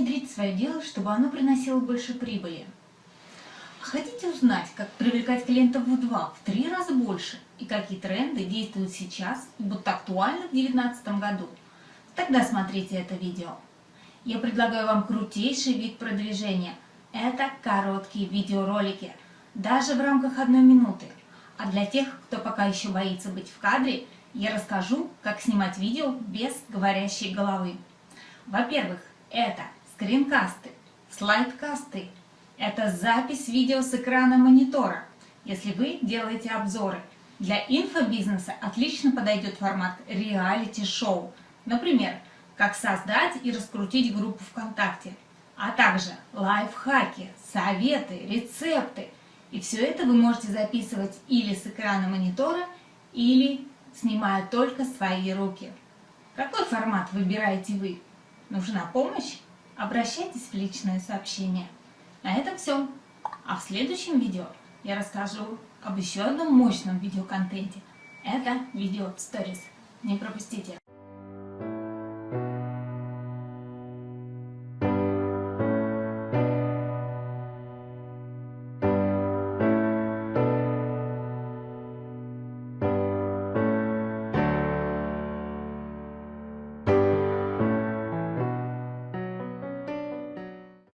внедрить свое дело, чтобы оно приносило больше прибыли? Хотите узнать, как привлекать клиентов в два, в три раза больше и какие тренды действуют сейчас и будут актуальны в 2019 году? Тогда смотрите это видео. Я предлагаю вам крутейший вид продвижения. Это короткие видеоролики, даже в рамках одной минуты. А для тех, кто пока еще боится быть в кадре, я расскажу, как снимать видео без говорящей головы. Во-первых, это скринкасты, слайдкасты, это запись видео с экрана монитора, если вы делаете обзоры. Для инфобизнеса отлично подойдет формат реалити-шоу. Например, как создать и раскрутить группу ВКонтакте, а также лайфхаки, советы, рецепты. И все это вы можете записывать или с экрана монитора, или снимая только свои руки. Какой формат выбираете вы? Нужна помощь? Обращайтесь в личное сообщение. На этом все. А в следующем видео я расскажу об еще одном мощном видеоконтенте. Это видео Stories. Не пропустите!